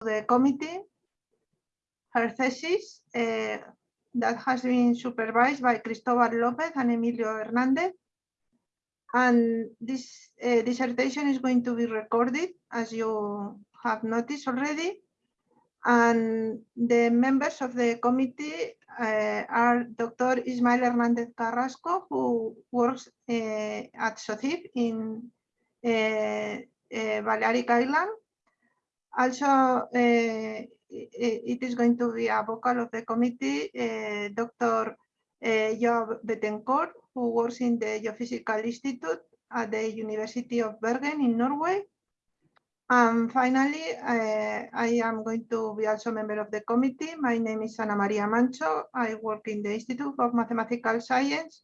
the committee her thesis uh, that has been supervised by Cristobal Lopez and Emilio Hernandez. And this uh, dissertation is going to be recorded, as you have noticed already. And the members of the committee uh, are Dr. Ismael Hernandez Carrasco, who works uh, at SOCIB in uh, Balearic Island. Also, it is going to be a vocal of the committee, Dr. Joab Betancourt, who works in the Geophysical Institute at the University of Bergen in Norway. And finally, uh, I am going to be also a member of the committee. My name is Ana Maria Mancho. I work in the Institute of Mathematical Science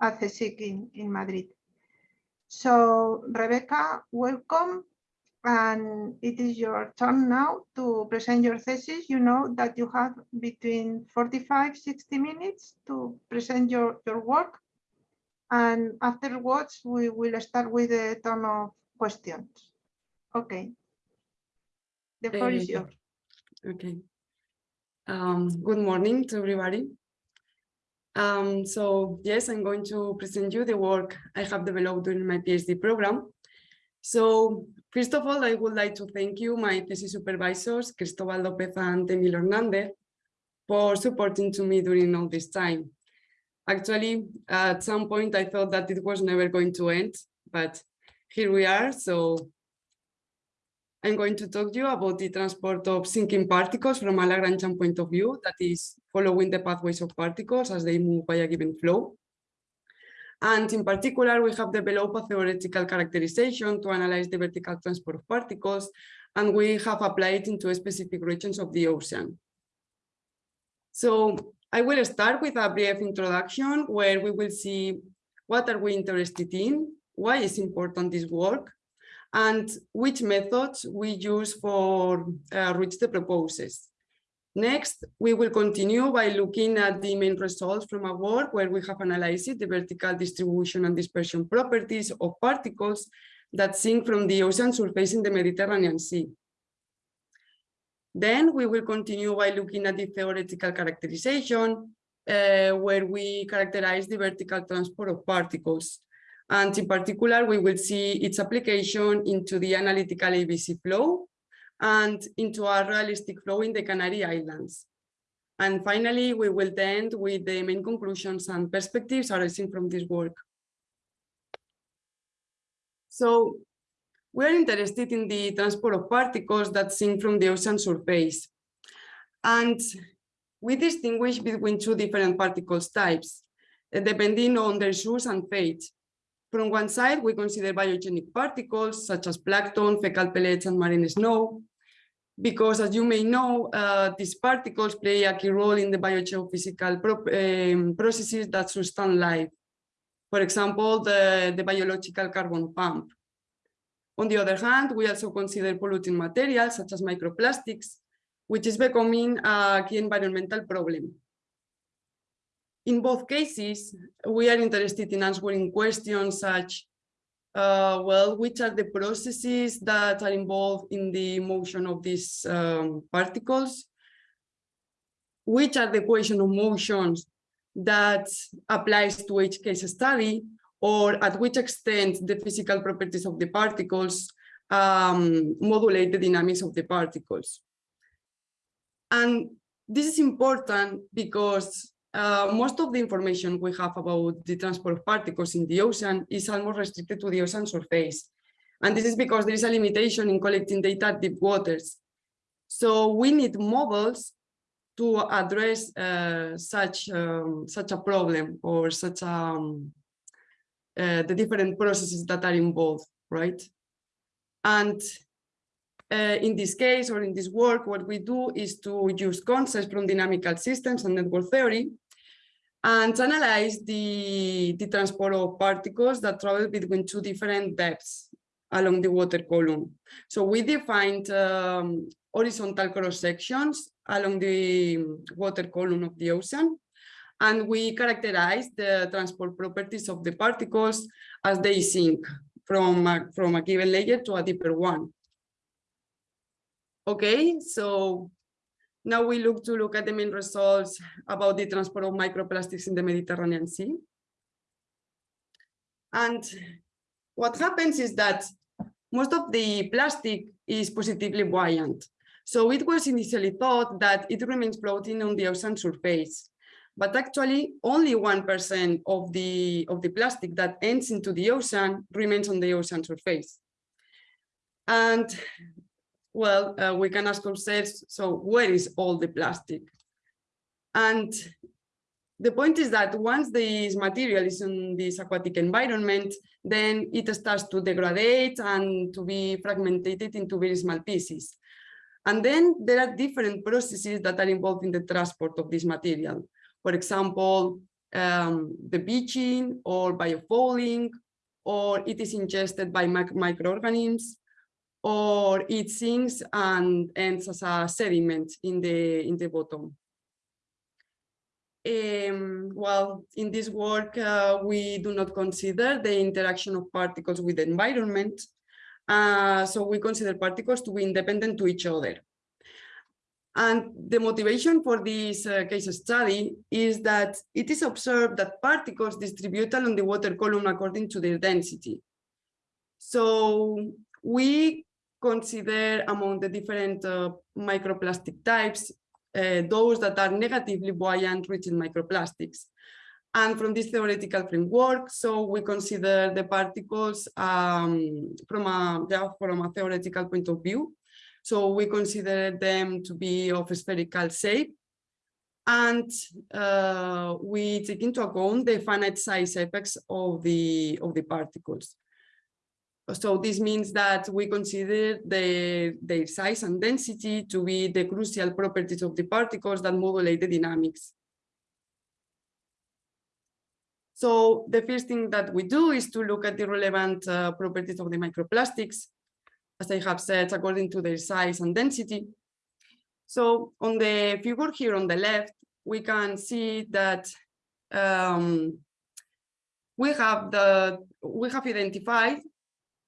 at CSIC in, in Madrid. So, Rebecca, welcome and it is your turn now to present your thesis. You know that you have between 45, 60 minutes to present your, your work. And afterwards, we will start with a ton of questions. Okay. The floor is yours. Okay. Um, good morning to everybody. Um, so yes, I'm going to present you the work I have developed during my PhD program. So First of all, I would like to thank you, my thesis supervisors, Cristobal Lopez and Emil Hernandez, for supporting to me during all this time. Actually, at some point, I thought that it was never going to end, but here we are. So I'm going to talk to you about the transport of sinking particles from a Lagrangian point of view, that is following the pathways of particles as they move by a given flow. And in particular, we have developed a theoretical characterization to analyze the vertical transport of particles, and we have applied into specific regions of the ocean. So I will start with a brief introduction where we will see what are we interested in, why is important this work, and which methods we use for uh, reach the proposes. Next, we will continue by looking at the main results from a work where we have analyzed the vertical distribution and dispersion properties of particles that sink from the ocean surface in the Mediterranean Sea. Then we will continue by looking at the theoretical characterization, uh, where we characterize the vertical transport of particles. And in particular, we will see its application into the analytical ABC flow, and into a realistic flow in the Canary Islands. And finally, we will end with the main conclusions and perspectives arising from this work. So we're interested in the transport of particles that sink from the ocean surface. And we distinguish between two different particles types, eh, depending on their source and fate. From one side, we consider biogenic particles, such as plankton, fecal pellets, and marine snow because as you may know, uh, these particles play a key role in the biogeophysical um, processes that sustain life. For example, the, the biological carbon pump. On the other hand, we also consider polluting materials such as microplastics, which is becoming a key environmental problem. In both cases, we are interested in answering questions such uh, well, which are the processes that are involved in the motion of these um, particles? Which are the equation of motions that applies to each case study? Or at which extent the physical properties of the particles um, modulate the dynamics of the particles? And this is important because uh, most of the information we have about the transport of particles in the ocean is almost restricted to the ocean surface. And this is because there is a limitation in collecting data at deep waters. So we need models to address uh, such um, such a problem or such um, uh, the different processes that are involved, right? And uh, in this case, or in this work, what we do is to use concepts from dynamical systems and network theory and analyze the, the transport of particles that travel between two different depths along the water column. So we defined um, horizontal cross sections along the water column of the ocean, and we characterize the transport properties of the particles as they sink from a, from a given layer to a deeper one. Okay, so now we look to look at the main results about the transport of microplastics in the Mediterranean Sea. And what happens is that most of the plastic is positively buoyant. So it was initially thought that it remains floating on the ocean surface. But actually, only 1% of the, of the plastic that ends into the ocean remains on the ocean surface. And well, uh, we can ask ourselves, so where is all the plastic? And the point is that once this material is in this aquatic environment, then it starts to degrade and to be fragmented into very small pieces. And then there are different processes that are involved in the transport of this material. For example, um, the beaching or biofouling, or it is ingested by microorganisms, or it sinks and ends as a sediment in the in the bottom. Um, well, in this work, uh, we do not consider the interaction of particles with the environment. Uh, so we consider particles to be independent to each other. And the motivation for this uh, case study is that it is observed that particles distribute along the water column according to their density. So we consider among the different uh, microplastic types, uh, those that are negatively buoyant rich in microplastics. And from this theoretical framework, so we consider the particles um, from, a, yeah, from a theoretical point of view. So we consider them to be of spherical shape. And uh, we take into account the finite size effects of the, of the particles. So this means that we consider the, their size and density to be the crucial properties of the particles that modulate the dynamics. So the first thing that we do is to look at the relevant uh, properties of the microplastics, as I have said, according to their size and density. So on the figure here on the left, we can see that um, we have the we have identified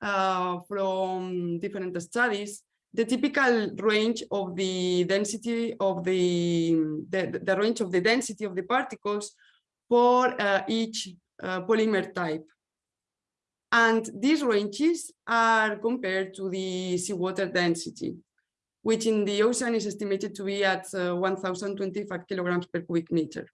uh, from different studies, the typical range of the density of the, the, the range of the density of the particles for uh, each uh, polymer type. And these ranges are compared to the seawater density, which in the ocean is estimated to be at uh, 1025 kilograms per cubic meter.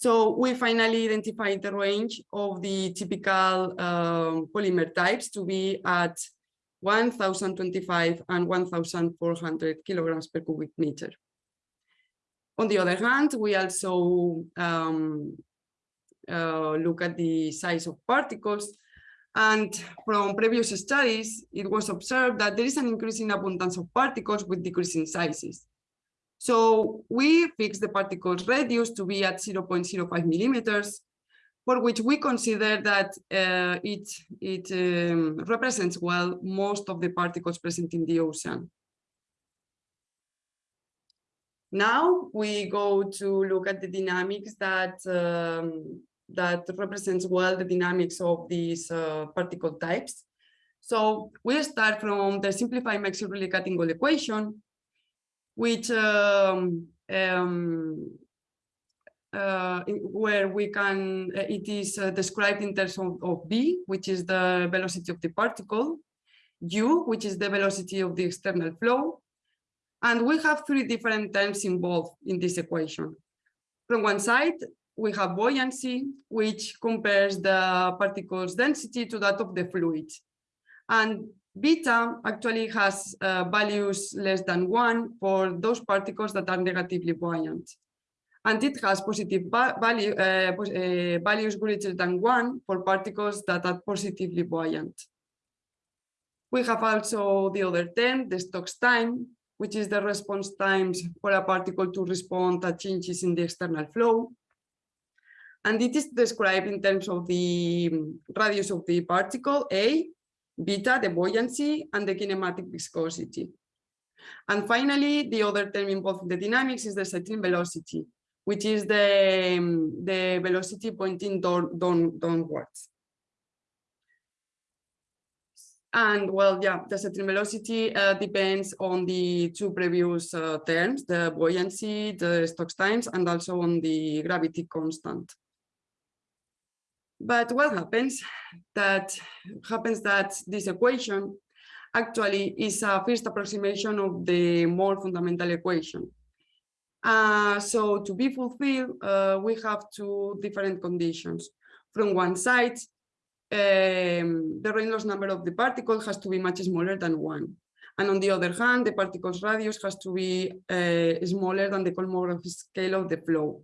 So we finally identified the range of the typical um, polymer types to be at 1025 and 1400 kilograms per cubic meter. On the other hand, we also um, uh, look at the size of particles and from previous studies, it was observed that there is an increasing abundance of particles with decreasing sizes. So we fix the particles radius to be at 0.05 millimeters, for which we consider that uh, it, it um, represents well most of the particles present in the ocean. Now we go to look at the dynamics that um, that represents well the dynamics of these uh, particle types. So we start from the simplified Maxey-Riley-Cutting equation, which um, um, uh, where we can, uh, it is uh, described in terms of, of which is the velocity of the particle, u, which is the velocity of the external flow, and we have three different terms involved in this equation. From one side, we have buoyancy, which compares the particle's density to that of the fluid. And Beta actually has uh, values less than one for those particles that are negatively buoyant. And it has positive value, uh, uh, values greater than one for particles that are positively buoyant. We have also the other term, the Stokes time, which is the response times for a particle to respond to changes in the external flow. And it is described in terms of the radius of the particle, A, beta, the buoyancy, and the kinematic viscosity. And finally, the other term involved in the dynamics is the settling velocity, which is the, um, the velocity pointing down, down, downwards. And well, yeah, the settling velocity uh, depends on the two previous uh, terms, the buoyancy, the Stokes times, and also on the gravity constant. But what happens? That happens that this equation actually is a first approximation of the more fundamental equation. Uh, so to be fulfilled, uh, we have two different conditions. From one side, um, the Reynolds number of the particle has to be much smaller than one. And on the other hand, the particle's radius has to be uh, smaller than the Kolmogorov scale of the flow,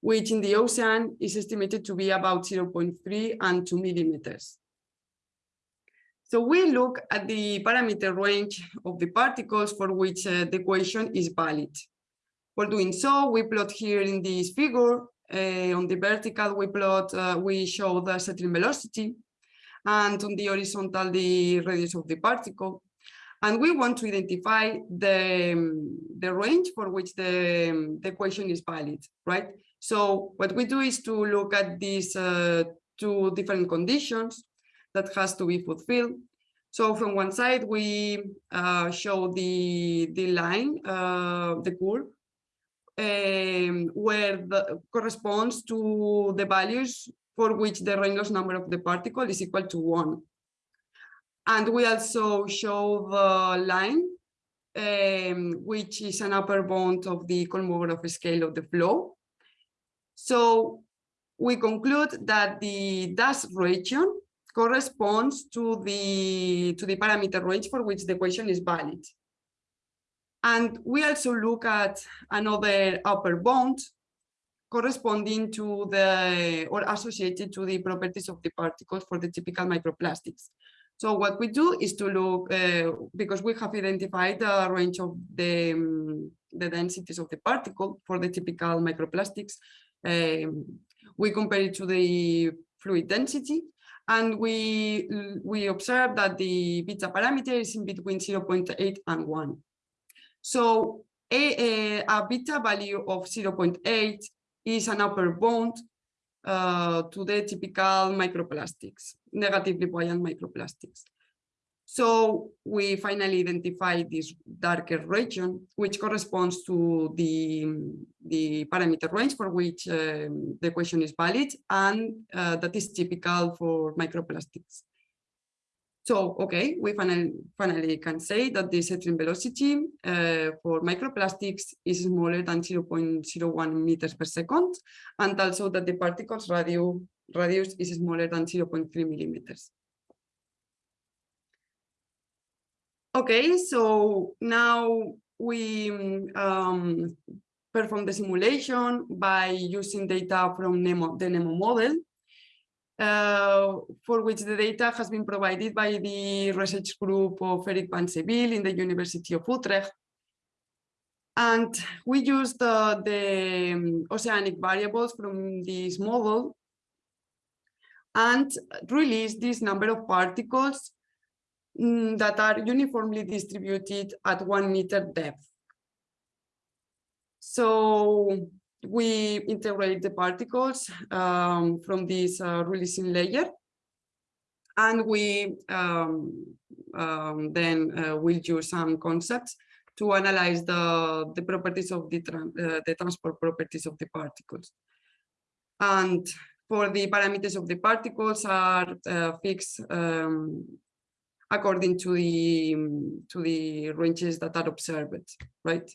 which in the ocean is estimated to be about 0.3 and 2 millimeters. So we look at the parameter range of the particles for which uh, the equation is valid. For doing so, we plot here in this figure uh, on the vertical, we plot, uh, we show the settling velocity, and on the horizontal, the radius of the particle. And we want to identify the, um, the range for which the, um, the equation is valid, right? So what we do is to look at these uh, two different conditions that has to be fulfilled. So from one side, we uh, show the, the line, uh, the curve, um, where the, corresponds to the values for which the Reynolds number of the particle is equal to one. And we also show the line, um, which is an upper bound of the Kolmogorov scale of the flow. So we conclude that the dash region corresponds to the to the parameter range for which the equation is valid. And we also look at another upper bound corresponding to the or associated to the properties of the particles for the typical microplastics. So what we do is to look, uh, because we have identified the range of the, um, the densities of the particle for the typical microplastics, um, we compare it to the fluid density and we, we observe that the beta parameter is in between 0.8 and 1. So a, a, a beta value of 0.8 is an upper bound uh, to the typical microplastics, negatively buoyant microplastics. So we finally identify this darker region, which corresponds to the, the parameter range for which um, the equation is valid, and uh, that is typical for microplastics. So, okay, we finally, finally can say that the settling velocity uh, for microplastics is smaller than 0.01 meters per second, and also that the particle's radio, radius is smaller than 0.3 millimeters. Okay, so now we um, perform the simulation by using data from NEMO, the NEMO model uh, for which the data has been provided by the research group of Erik van Sebille in the University of Utrecht. And we used uh, the um, oceanic variables from this model and released this number of particles mm, that are uniformly distributed at one meter depth. So we integrate the particles um, from this uh, releasing layer and we um, um, then uh, will use some concepts to analyze the, the properties of the, uh, the transport properties of the particles. And for the parameters of the particles are uh, fixed um, according to the to the ranges that are observed, right?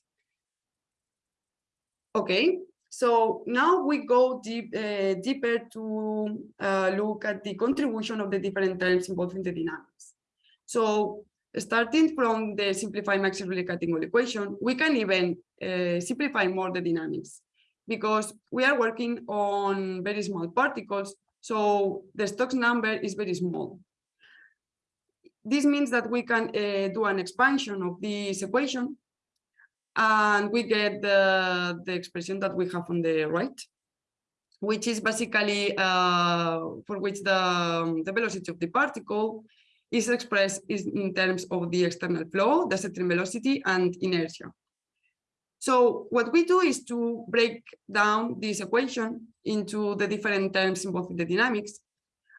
Okay, so now we go deep, uh, deeper to uh, look at the contribution of the different terms involved in the dynamics. So starting from the simplified Maxey-Riley-Cutting equation, we can even uh, simplify more the dynamics because we are working on very small particles. So the Stokes number is very small. This means that we can uh, do an expansion of this equation and we get the, the expression that we have on the right, which is basically uh, for which the, um, the velocity of the particle is expressed in terms of the external flow, the settling velocity, and inertia. So what we do is to break down this equation into the different terms involved in the dynamics,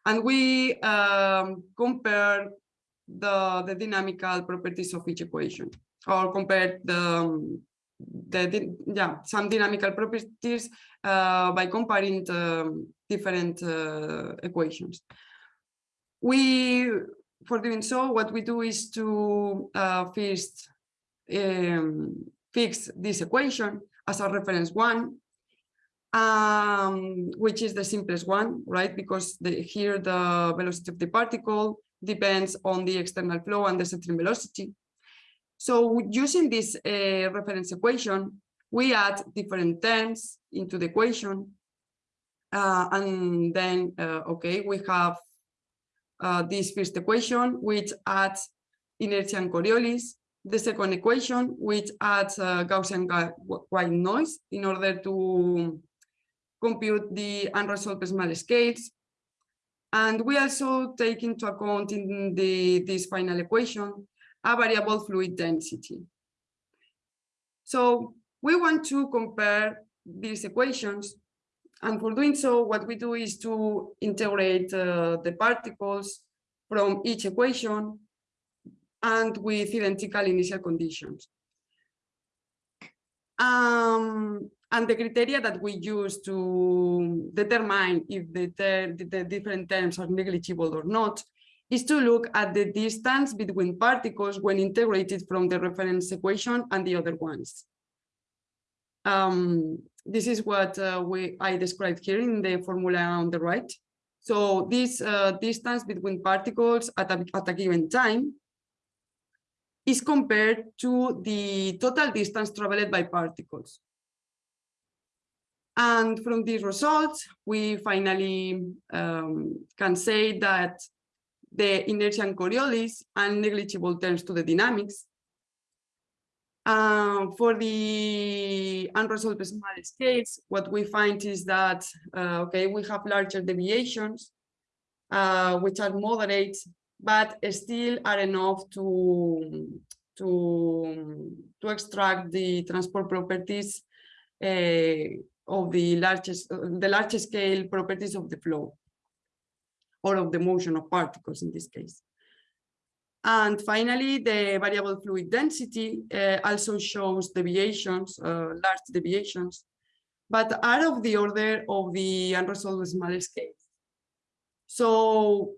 and we um, compare the, the dynamical properties of each equation or compare the, um, the, yeah, some dynamical properties uh, by comparing the different uh, equations. We, for doing so, what we do is to uh, first um, fix this equation as a reference one, um, which is the simplest one, right? Because the, here the velocity of the particle depends on the external flow and the settling velocity. So using this uh, reference equation, we add different terms into the equation. Uh, and then, uh, okay, we have uh, this first equation, which adds inertia and Coriolis. The second equation, which adds uh, Gaussian white noise in order to compute the unresolved small scales. And we also take into account in the, this final equation, a variable fluid density. So we want to compare these equations. And for doing so, what we do is to integrate uh, the particles from each equation and with identical initial conditions. Um, and the criteria that we use to determine if the, the- the different terms are negligible or not is to look at the distance between particles when integrated from the reference equation and the other ones. Um, this is what uh, we I described here in the formula on the right. So this uh, distance between particles at a, at a given time is compared to the total distance traveled by particles. And from these results, we finally um, can say that the inertia and Coriolis are negligible terms to the dynamics. Uh, for the unresolved small scales, what we find is that, uh, okay, we have larger deviations, uh, which are moderate, but still are enough to, to, to extract the transport properties uh, of the largest, the large scale properties of the flow or of the motion of particles in this case. And finally, the variable fluid density uh, also shows deviations, uh, large deviations, but are of the order of the unresolved small scale. So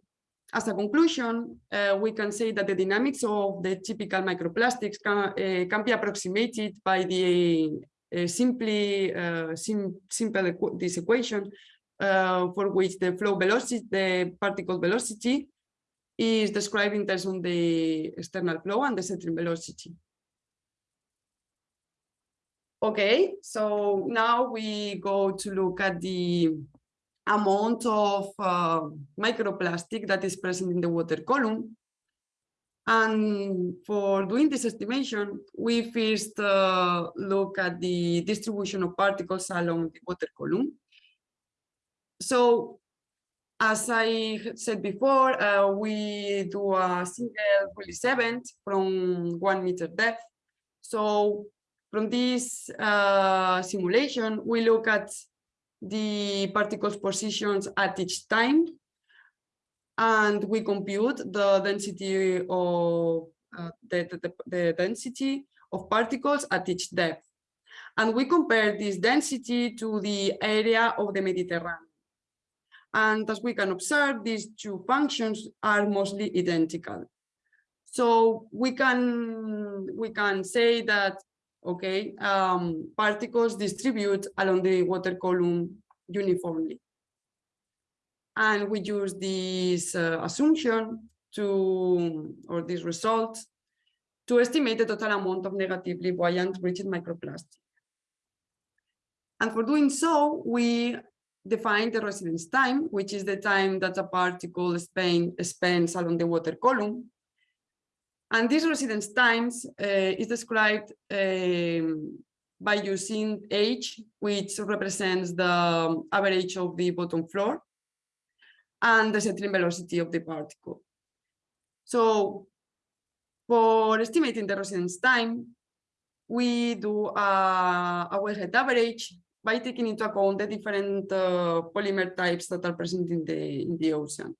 as a conclusion, uh, we can say that the dynamics of the typical microplastics can, uh, can be approximated by the uh, simply uh, sim simple equ this equation uh, for which the flow velocity, the particle velocity is described in terms of the external flow and the settling velocity. Okay, so now we go to look at the amount of uh, microplastic that is present in the water column. And for doing this estimation, we first uh, look at the distribution of particles along the water column. So as I said before, uh, we do a single release event from one meter depth. So from this uh, simulation, we look at the particles positions at each time and we compute the density of uh, the, the, the density of particles at each depth. And we compare this density to the area of the Mediterranean. And as we can observe, these two functions are mostly identical. So we can we can say that okay, um, particles distribute along the water column uniformly. And we use this uh, assumption to, or this result, to estimate the total amount of negatively buoyant rigid microplastic. And for doing so, we define the residence time, which is the time that a particle spend, spends along the water column. And this residence times uh, is described um, by using h, which represents the average of the bottom floor, and the settling velocity of the particle. So for estimating the residence time, we do a, a average by taking into account the different uh, polymer types that are present in the, in the ocean.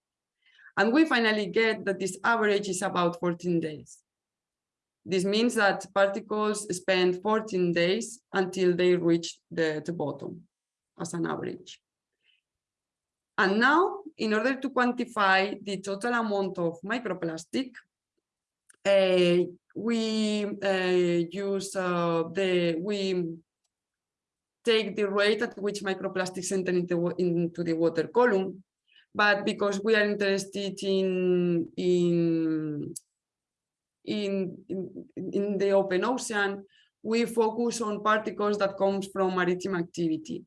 And we finally get that this average is about 14 days. This means that particles spend 14 days until they reach the, the bottom as an average. And now, in order to quantify the total amount of microplastic, uh, we uh, use the, we take the rate at which microplastics enter into, into the water column. But because we are interested in, in, in, in, in the open ocean, we focus on particles that comes from maritime activity.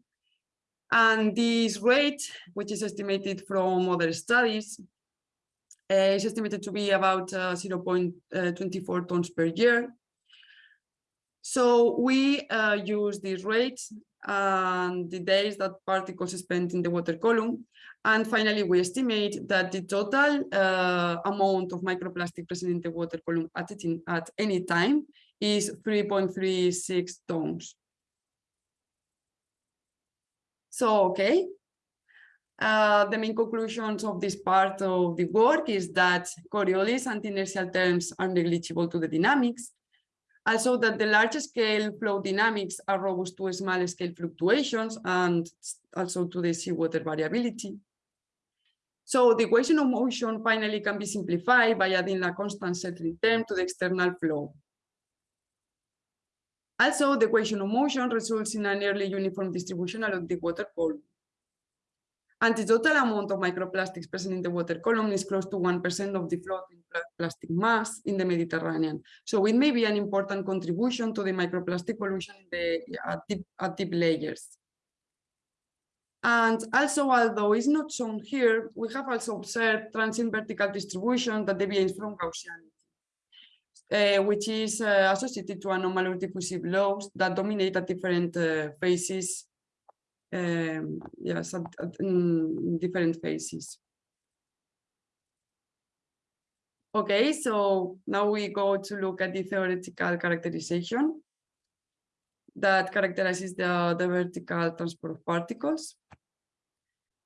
And this rate, which is estimated from other studies, uh, is estimated to be about uh, 0.24 tons per year. So we uh, use this rate and the days that particles spent in the water column. And finally, we estimate that the total uh, amount of microplastic present in the water column at, it, at any time is 3.36 tons. So, okay. Uh, the main conclusions of this part of the work is that Coriolis and inertial terms are negligible to the dynamics. Also that the large scale flow dynamics are robust to small scale fluctuations and also to the seawater variability. So the equation of motion finally can be simplified by adding a constant settling term to the external flow. Also, the equation of motion results in a nearly uniform distribution along the water column. And the total amount of microplastics present in the water column is close to 1% of the floating plastic mass in the Mediterranean. So it may be an important contribution to the microplastic pollution the, at, deep, at deep layers. And also, although it's not shown here, we have also observed transient vertical distribution that deviates from Gaussianity uh, which is uh, associated to anomalous diffusive laws that dominate at different uh, phases. Um, yes, at, at different phases. Okay, so now we go to look at the theoretical characterization that characterizes the, the vertical transport of particles.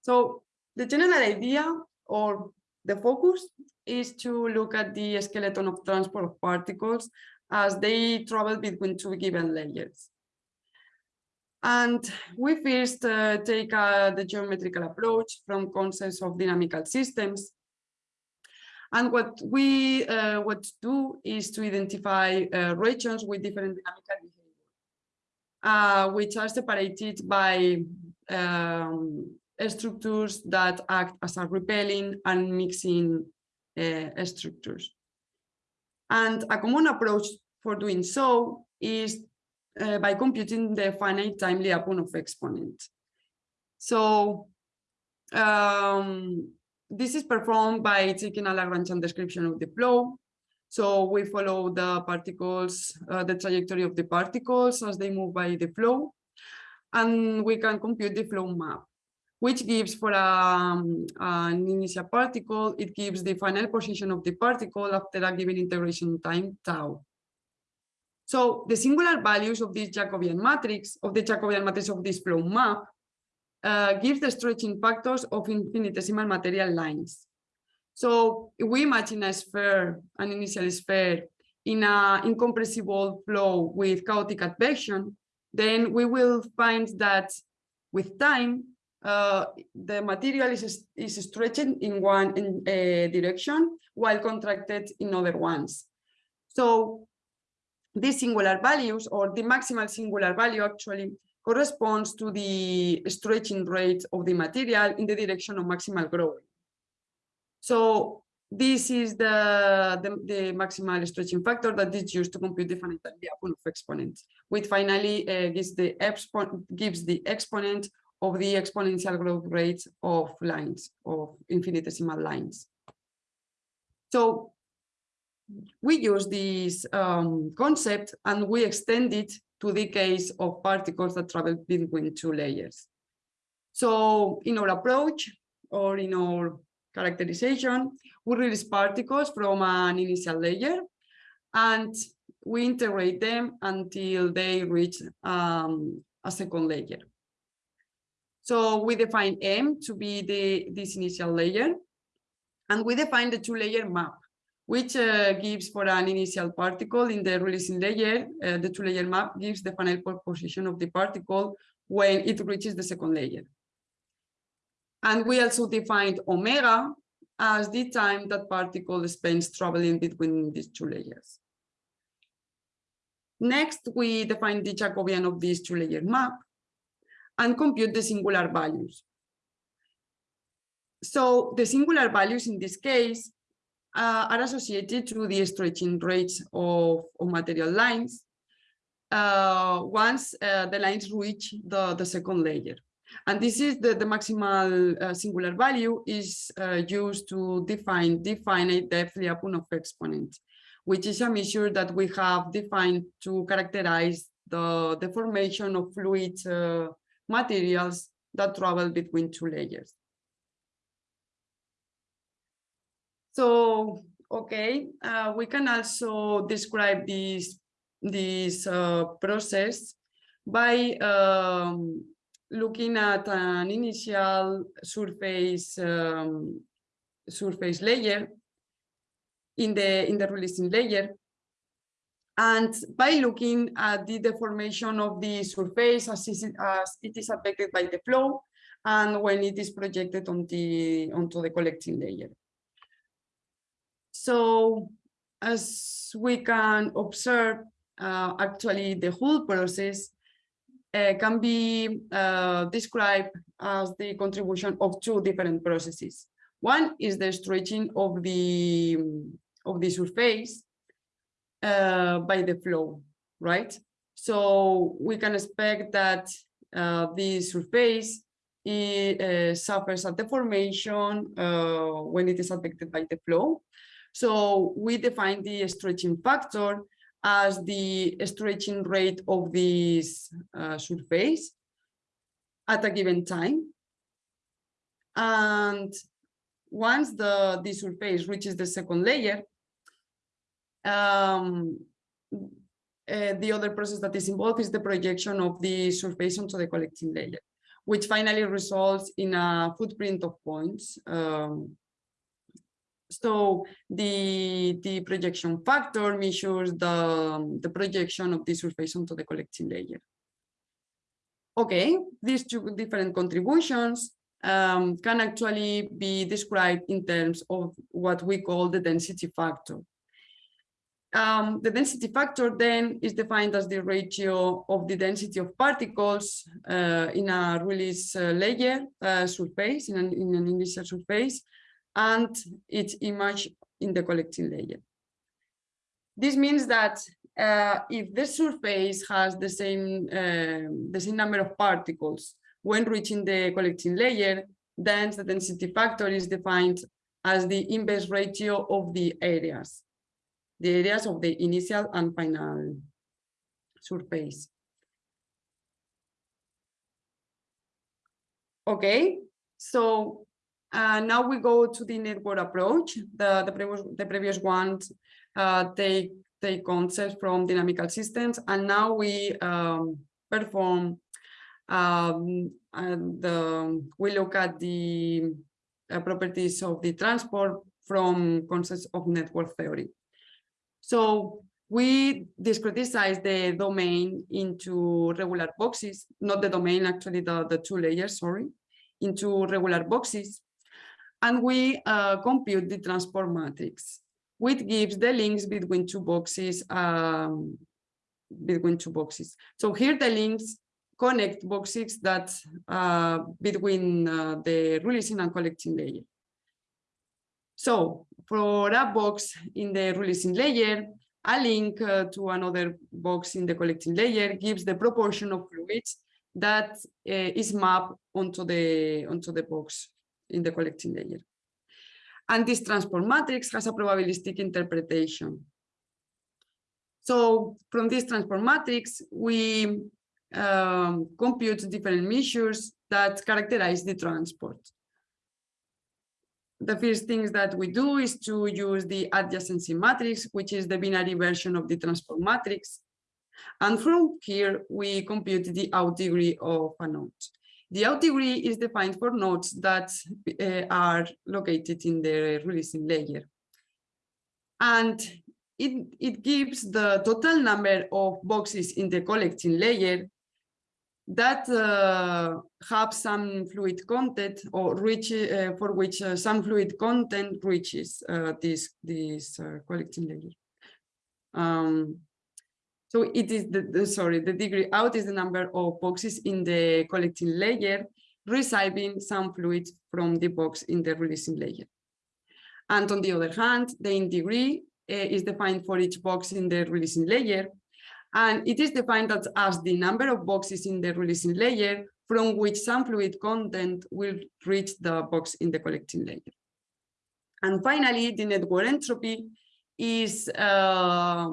So the general idea or the focus is to look at the skeleton of transport of particles as they travel between two given layers. And we first uh, take uh, the geometrical approach from concepts of dynamical systems. And what we uh, what do is to identify uh, regions with different dynamical behavior, uh, which are separated by um, structures that act as a repelling and mixing uh, structures. And a common approach for doing so is uh, by computing the finite time Lyapunov exponent. So um, this is performed by taking a Lagrangian description of the flow. So we follow the particles, uh, the trajectory of the particles as they move by the flow, and we can compute the flow map which gives for um, an initial particle, it gives the final position of the particle after a given integration time tau. So the singular values of this Jacobian matrix, of the Jacobian matrix of this flow map, uh, gives the stretching factors of infinitesimal material lines. So we imagine a sphere, an initial sphere, in an incompressible flow with chaotic advection, then we will find that with time, uh, the material is, is stretching in one in, uh, direction while contracted in other ones. So these singular values or the maximal singular value actually corresponds to the stretching rate of the material in the direction of maximal growing. So this is the, the, the, maximal stretching factor that is used to compute the finite Lyapunov exponent, which finally uh, gives, the gives the exponent of the exponential growth rates of lines, of infinitesimal lines. So we use this um, concept and we extend it to the case of particles that travel between two layers. So in our approach or in our characterization, we release particles from an initial layer and we integrate them until they reach um, a second layer. So we define M to be the this initial layer. And we define the two-layer map, which uh, gives for an initial particle in the releasing layer, uh, the two-layer map gives the final position of the particle when it reaches the second layer. And we also defined omega as the time that particle spends traveling between these two layers. Next, we define the Jacobian of this two-layer map and compute the singular values. So the singular values in this case uh, are associated to the stretching rates of, of material lines uh, once uh, the lines reach the, the second layer. And this is the, the maximal uh, singular value is uh, used to define the finite depth Lyapunov exponent which is a measure that we have defined to characterize the deformation of fluid uh, materials that travel between two layers. So, okay, uh, we can also describe this, this uh, process by um, looking at an initial surface um, surface layer in the in the releasing layer and by looking at the deformation of the surface as, it is affected by the flow and when it is projected on the onto the collecting layer. So as we can observe uh, actually the whole process uh, can be uh, described as the contribution of two different processes. One is the stretching of the of the surface uh, by the flow, right? So we can expect that uh, the surface it, uh, suffers a deformation uh, when it is affected by the flow. So we define the stretching factor as the stretching rate of this uh, surface at a given time. And once the, the surface reaches the second layer, um, uh, the other process that is involved is the projection of the surface onto the collecting layer, which finally results in a footprint of points. Um, so the, the projection factor measures the, the projection of the surface onto the collecting layer. Okay, these two different contributions um, can actually be described in terms of what we call the density factor. Um, the density factor then is defined as the ratio of the density of particles uh, in a release uh, layer uh, surface, in an, in an initial surface, and its image in the collecting layer. This means that uh, if the surface has the same, um, the same number of particles when reaching the collecting layer, then the density factor is defined as the inverse ratio of the areas the areas of the initial and final surface. Okay, so uh, now we go to the network approach. The, the, previous, the previous ones uh, take, take concepts from dynamical systems, and now we um, perform, um, and um, we look at the uh, properties of the transport from concepts of network theory. So we discretize the domain into regular boxes, not the domain, actually the, the two layers, sorry, into regular boxes. And we uh, compute the transport matrix, which gives the links between two boxes, um, between two boxes. So here the links connect boxes that uh, between uh, the releasing and collecting layer. So for a box in the releasing layer, a link uh, to another box in the collecting layer gives the proportion of fluids that uh, is mapped onto the onto the box in the collecting layer. And this transport matrix has a probabilistic interpretation. So from this transport matrix, we um, compute different measures that characterize the transport the first things that we do is to use the adjacency matrix, which is the binary version of the transport matrix. And from here, we compute the out degree of a node. The out degree is defined for nodes that uh, are located in the releasing layer. And it, it gives the total number of boxes in the collecting layer that uh, have some fluid content or reach uh, for which uh, some fluid content reaches uh, this this uh, collecting layer. Um, so it is the, the, sorry the degree out is the number of boxes in the collecting layer receiving some fluid from the box in the releasing layer. And on the other hand, the in degree uh, is defined for each box in the releasing layer and it is defined as, the number of boxes in the releasing layer from which some fluid content will reach the box in the collecting layer. And finally, the network entropy is uh,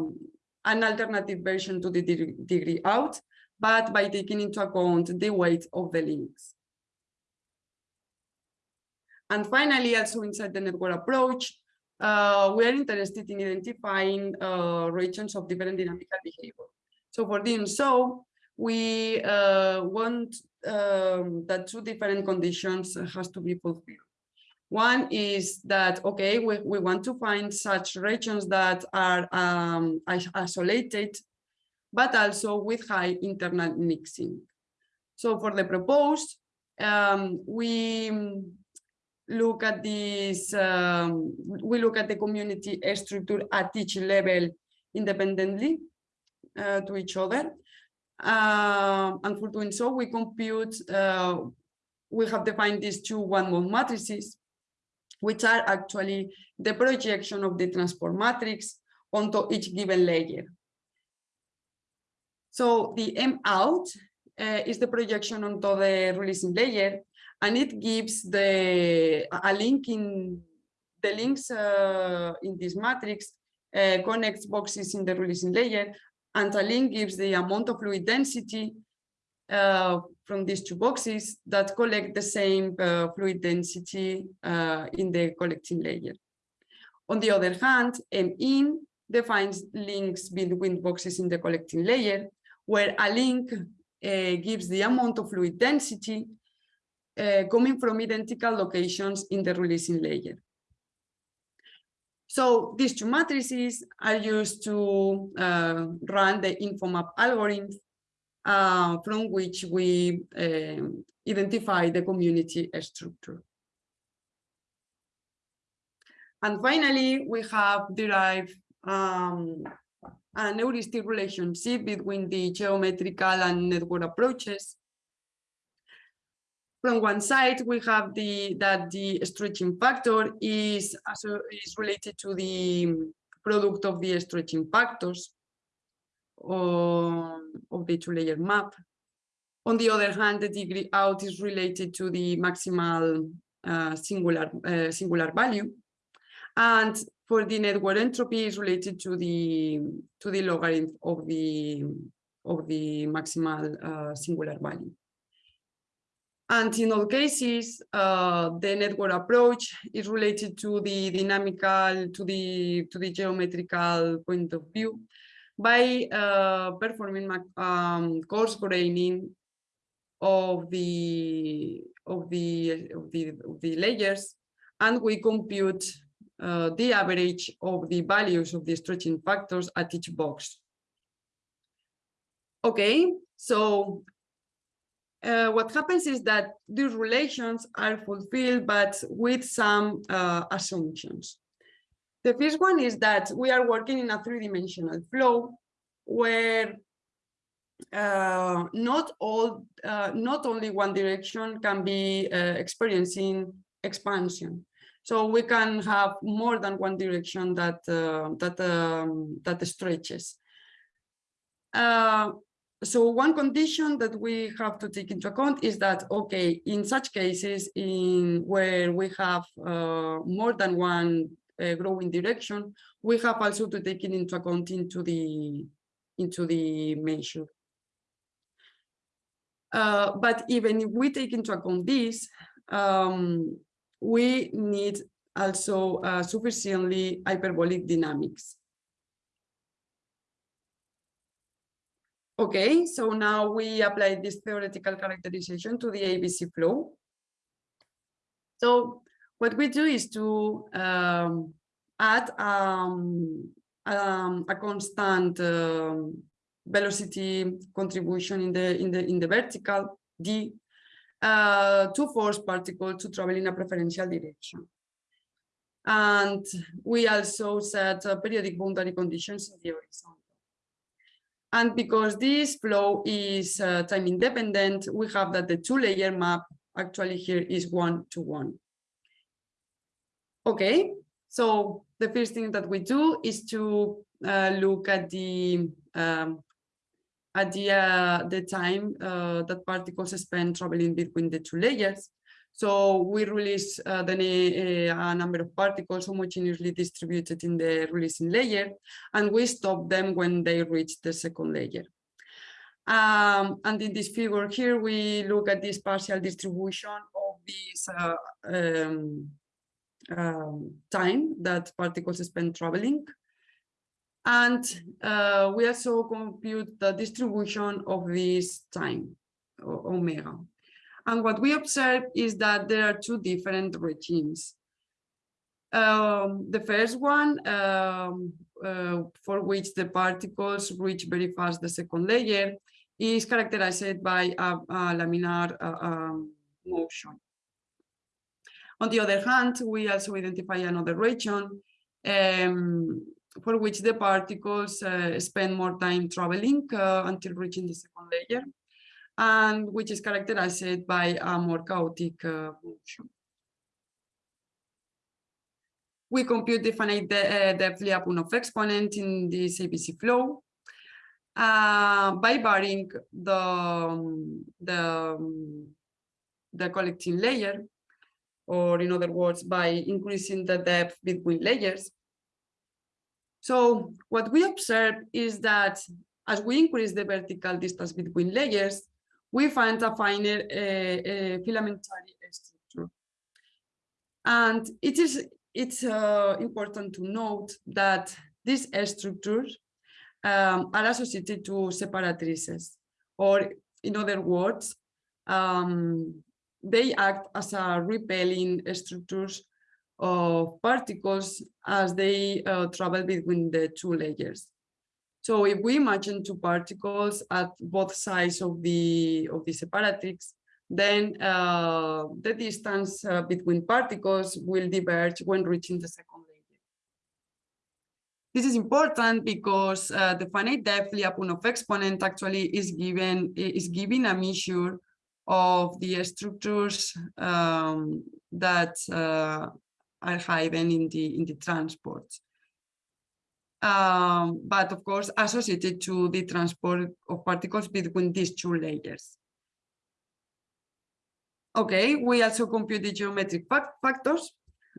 an alternative version to the degree out, but by taking into account the weight of the links. And finally, also inside the network approach, uh, we are interested in identifying uh, regions of different dynamical behavior. So for doing so, we uh, want um, that two different conditions has to be fulfilled. One is that, okay, we, we want to find such regions that are um, isolated, but also with high internal mixing. So for the proposed, um, we look at this, um, we look at the community structure at each level independently uh, to each other. Uh, and for doing so, we compute, uh, we have defined these two one-mode matrices, which are actually the projection of the transport matrix onto each given layer. So the M out uh, is the projection onto the releasing layer, and it gives the a link in the links uh, in this matrix uh, connects boxes in the releasing layer, and a link gives the amount of fluid density uh, from these two boxes that collect the same uh, fluid density uh, in the collecting layer. On the other hand, M in defines links between boxes in the collecting layer, where a link uh, gives the amount of fluid density uh, coming from identical locations in the releasing layer. So these two matrices are used to uh, run the InfoMap algorithm uh, from which we uh, identify the community structure. And finally, we have derived um, an heuristic relationship between the geometrical and network approaches from one side, we have the that the stretching factor is, is related to the product of the stretching factors of, of the two-layer map. On the other hand, the degree out is related to the maximal uh, singular uh, singular value, and for the network entropy is related to the to the logarithm of the of the maximal uh, singular value. And in all cases, uh, the network approach is related to the dynamical, to the to the geometrical point of view by uh, performing um, coarse graining of the of the of the of the layers, and we compute uh, the average of the values of the stretching factors at each box. Okay, so uh, what happens is that these relations are fulfilled, but with some uh, assumptions. The first one is that we are working in a three-dimensional flow where uh, not all, uh, not only one direction can be uh, experiencing expansion. So we can have more than one direction that uh, that um, that stretches. Uh, so one condition that we have to take into account is that, okay, in such cases in where we have uh, more than one uh, growing direction, we have also to take it into account into the into the measure. Uh, but even if we take into account this, um, we need also uh, sufficiently hyperbolic dynamics. Okay, so now we apply this theoretical characterization to the ABC flow. So what we do is to um, add um, um, a constant um, velocity contribution in the in the in the vertical d uh, to force particles to travel in a preferential direction. And we also set uh, periodic boundary conditions in the horizon. And because this flow is uh, time independent, we have that the two layer map actually here is one to one. Okay, so the first thing that we do is to uh, look at the um, at the uh, the time uh, that particles spend traveling between the two layers. So we release uh, then a, a, number of particles homogeneously distributed in the releasing layer, and we stop them when they reach the second layer. Um, and in this figure here, we look at this partial distribution of this uh, um, um, time that particles spend traveling. And uh, we also compute the distribution of this time, omega. And what we observe is that there are two different regimes. Um, the first one, um, uh, for which the particles reach very fast the second layer, is characterized by a, a laminar uh, um, motion. On the other hand, we also identify another region um, for which the particles uh, spend more time traveling uh, until reaching the second layer and which is characterized by a more chaotic uh, motion. We compute the finite de uh, depth Lyapunov exponent in this ABC flow uh, by varying the, the, the collecting layer, or in other words, by increasing the depth between layers. So what we observe is that as we increase the vertical distance between layers, we find a finer uh, uh, filamentary structure. And it is it's uh, important to note that these structures um, are associated to separatrices, or in other words, um, they act as a repelling structures of particles as they uh, travel between the two layers. So if we imagine two particles at both sides of the of the separatrix, then uh, the distance uh, between particles will diverge when reaching the second layer. This is important because uh, the finite depth Lyapunov exponent actually is given is giving a measure of the structures um, that uh, are hidden in the in the transport um, but of course associated to the transport of particles between these two layers. Okay, we also compute the geometric factors.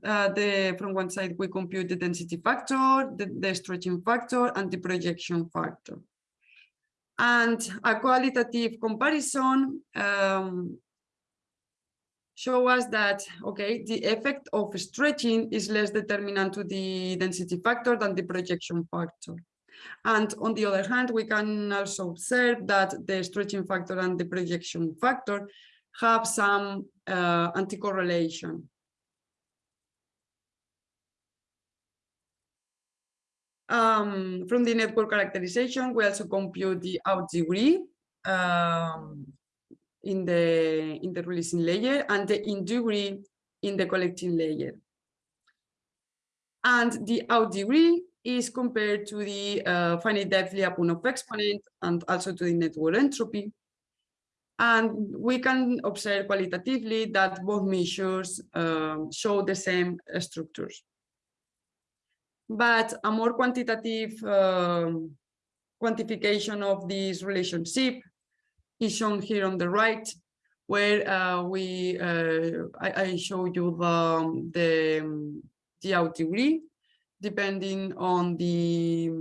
Uh, the, from one side, we compute the density factor, the, the stretching factor, and the projection factor. And a qualitative comparison um, show us that, okay, the effect of stretching is less determinant to the density factor than the projection factor. And on the other hand, we can also observe that the stretching factor and the projection factor have some uh, anti-correlation. Um, from the network characterization, we also compute the out degree um, in the in the releasing layer and the in degree in the collecting layer. And the out degree is compared to the uh, finite depth Lyapunov exponent and also to the network entropy. And we can observe qualitatively that both measures uh, show the same structures. But a more quantitative uh, quantification of this relationship is shown here on the right, where uh, we uh, I, I, show you the the the out degree depending on the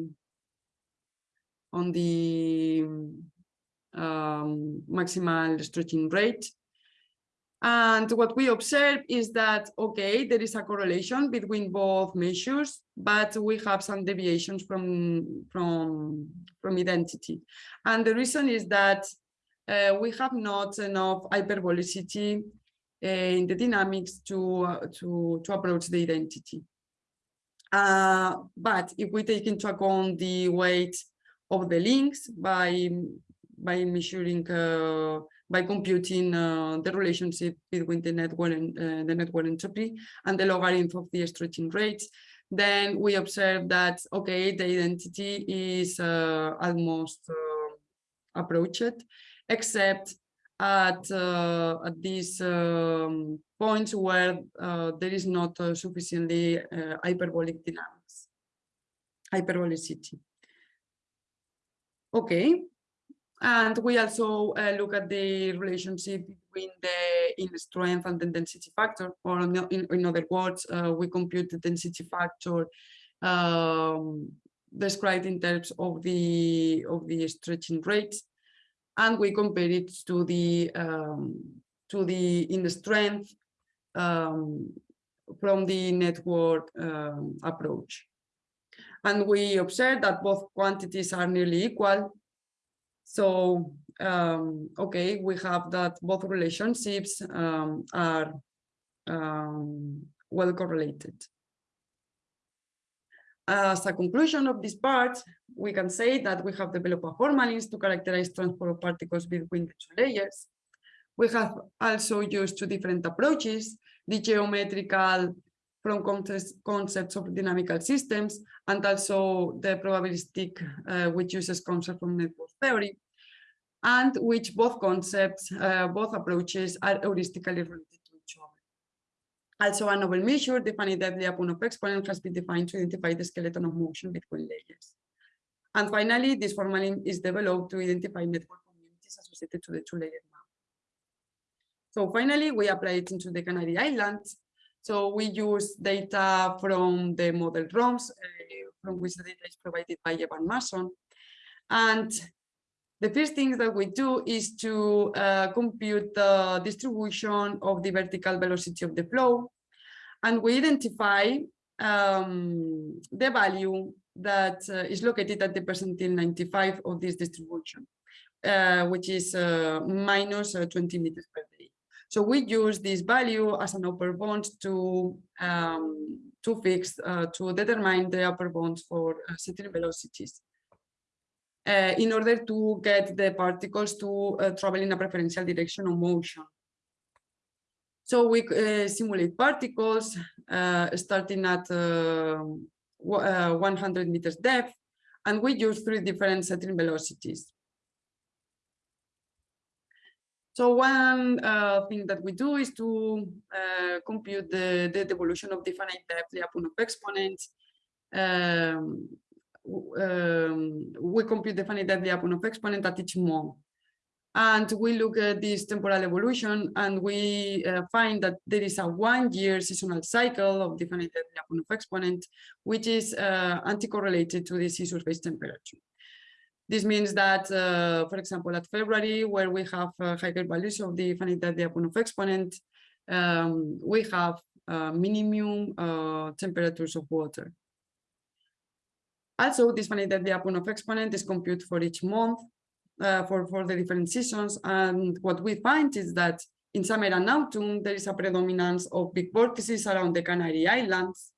on the um, maximal stretching rate. And what we observe is that, okay, there is a correlation between both measures, but we have some deviations from, from, from identity. And the reason is that uh, we have not enough hyperbolicity uh, in the dynamics to, uh, to, to approach the identity. Uh, but if we take into account the weight of the links by, by measuring by computing uh, the relationship between the network and uh, the network entropy and the logarithm of the stretching rates, then we observe that, okay, the identity is uh, almost approached, except at, uh, at these um, points where uh, there is not sufficiently hyperbolic dynamics, hyperbolicity. Okay, and we also uh, look at the relationship between the in strength and the density factor, or in, in other words, uh, we compute the density factor um, described in terms of the of the stretching rates, and we compare it to the um, to the in the strength um, from the network um, approach. And we observe that both quantities are nearly equal, so, um, okay, we have that both relationships um, are um, well correlated. As a conclusion of this part, we can say that we have developed a formalism to characterize transport of particles between the two layers. We have also used two different approaches, the geometrical from concepts of dynamical systems and also the probabilistic, uh, which uses concepts from network theory, and which both concepts, uh, both approaches are heuristically related. Also, a novel measure, the finite Lyapunov exponent, has been defined to identify the skeleton of motion between layers. And finally, this formalism is developed to identify network communities associated to the two-layer map. So finally, we apply it into the Canary Islands so we use data from the model ROMS, uh, from which the data is provided by Evan Mason. And the first thing that we do is to uh, compute the distribution of the vertical velocity of the flow. And we identify um, the value that uh, is located at the percentile 95 of this distribution, uh, which is uh, minus uh, 20 meters per day. so we use this value as an upper bound to um, to fix uh, to determine the upper bounds for certain velocities. Uh, in order to get the particles to uh, travel in a preferential direction of motion. So we uh, simulate particles starting at 100 meters depth, and we use three different settling velocities. So one uh, thing that we do is to uh, compute the, the devolution of the finite depth Lyapunov exponents. Um, um, we compute the finite Lyapunov exponent at each month. And we look at this temporal evolution and we uh, find that there is a one year seasonal cycle of the finite Lyapunov exponent, which is uh, anti-correlated to the sea surface temperature. This means that, uh, for example, at February, where we have uh, higher values of the finite Lyapunov exponent, um, we have uh, minimum uh, temperatures of water. Also, this finite Lyapunov exponent is computed for each month uh, for, for the different seasons. And what we find is that in summer and autumn, there is a predominance of big vortices around the Canary Islands.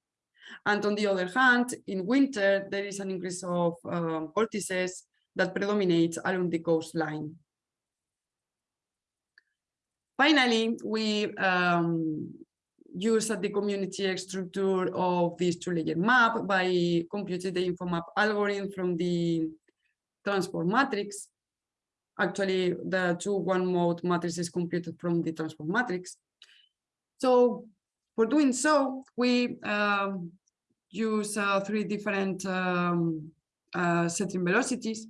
And on the other hand, in winter, there is an increase of uh, vortices that predominates along the coastline. Finally, we um, use the community structure of this two-layer map by computing the InfoMap algorithm from the transport matrix. Actually, the two one-mode matrices computed from the transport matrix. So for doing so, we um, use uh, three different um, uh, settling velocities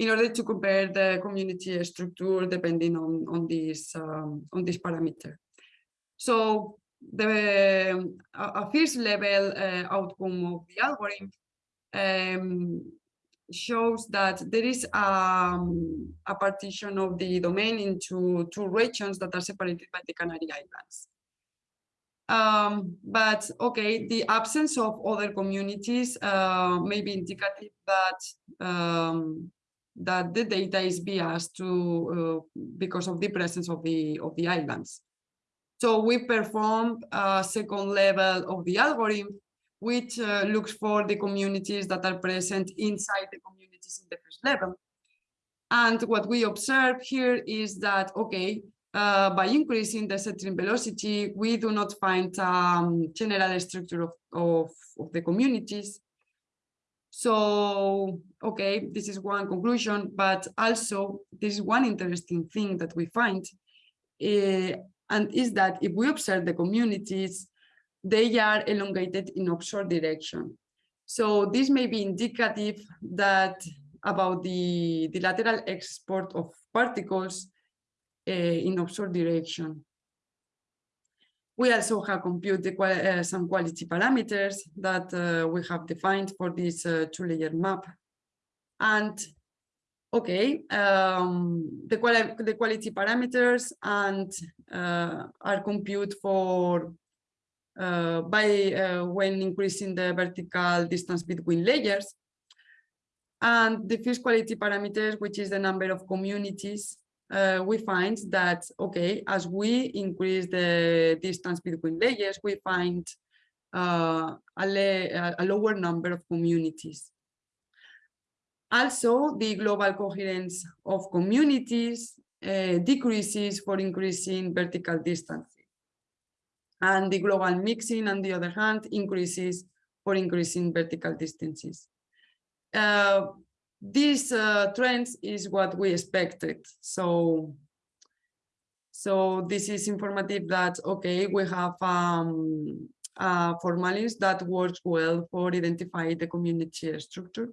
in order to compare the community structure depending on, on this um, on this parameter. So the a, first level uh, outcome of the algorithm um, shows that there is um, a partition of the domain into two regions that are separated by the Canary Islands. Um, but okay, the absence of other communities uh, may be indicative that um, that the data is biased to uh, because of the presence of the of the islands. So we perform a second level of the algorithm, which uh, looks for the communities that are present inside the communities in the first level. And what we observe here is that, okay, uh, by increasing the settling velocity, we do not find um, general structure of, of, of, the communities. So, okay, this is one conclusion, but also this is one interesting thing that we find, uh, and is that if we observe the communities, they are elongated in offshore direction. So this may be indicative that about the, the lateral export of particles uh, in offshore direction. We also have computed uh, some quality parameters that uh, we have defined for this two-layer map. And okay, um, the, quali the quality parameters and uh, are computed for uh, by uh, when increasing the vertical distance between layers. And the first quality parameters, which is the number of communities, uh, we find that, okay, as we increase the distance between layers, we find uh, a, a, lower number of communities. Also, the global coherence of communities uh, decreases for increasing vertical distance and the global mixing, on the other hand, increases for increasing vertical distances. Uh, these uh, trends is what we expected. So, so this is informative that, okay, we have um, a formalism that works well for identify the community structure.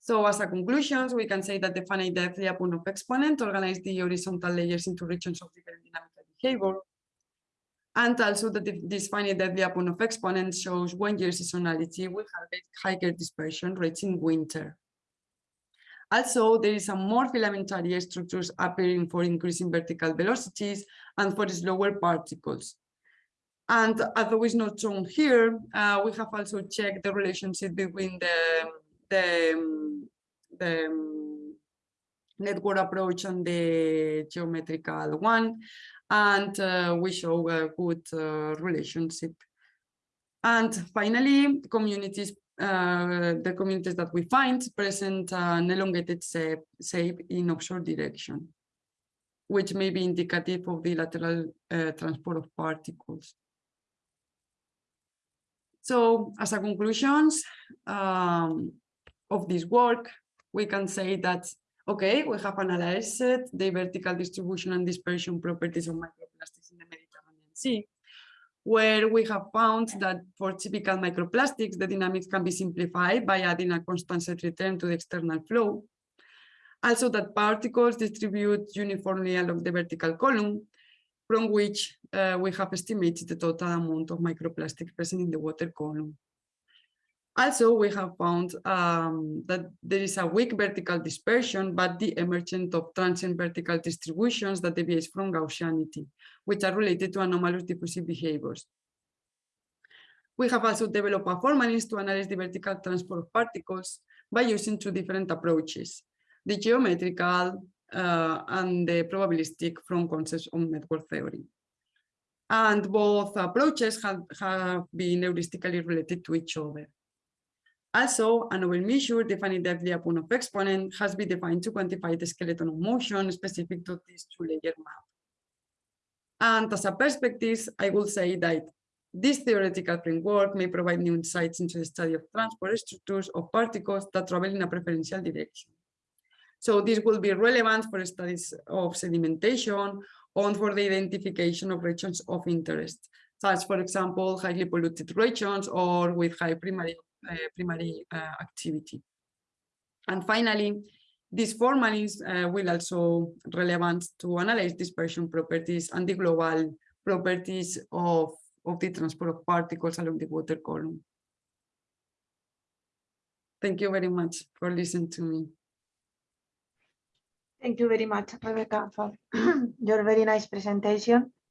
So as a conclusions, we can say that the finite depth Lyapunov exponent organizes the horizontal layers into regions of different dynamical behavior and also that this finite the Lyapunov exponent shows one year seasonality have higher dispersion rates in winter. Also, there is a more filamentary structures appearing for increasing vertical velocities and for slower particles. And although it's not shown here, uh, we have also checked the relationship between the, the, the network approach and the geometrical one and uh, we show a good uh, relationship. And finally, communities, uh, the communities that we find present an elongated shape, shape in offshore direction, which may be indicative of the lateral uh, transport of particles. So as a conclusions um, of this work, we can say that Okay, we have analyzed the vertical distribution and dispersion properties of microplastics in the Mediterranean Sea, where we have found that for typical microplastics, the dynamics can be simplified by adding a constant set return to the external flow. Also that particles distribute uniformly along the vertical column, from which uh, we have estimated the total amount of microplastics present in the water column. Also, we have found um, that there is a weak vertical dispersion, but the emergence of transient vertical distributions that deviate from Gaussianity, which are related to anomalous diffusive behaviors. We have also developed a formalism to analyze the vertical transport of particles by using two different approaches, the geometrical uh, and the probabilistic from concepts on network theory. And both approaches have, have been heuristically related to each other. Also, a novel measure defining the Lyapunov exponent has been defined to quantify the skeleton of motion specific to this two-layer map. And as a perspective, I will say that this theoretical framework may provide new insights into the study of transport structures of particles that travel in a preferential direction. So this will be relevant for studies of sedimentation or for the identification of regions of interest, such, as for example, highly polluted regions or with high primary primary uh, activity. And finally, this formalism uh, will also relevant to analyze dispersion properties and the global properties of, of the transport of particles along the water column. Thank you very much for listening to me. Thank you very much, Rebecca, for your very nice presentation.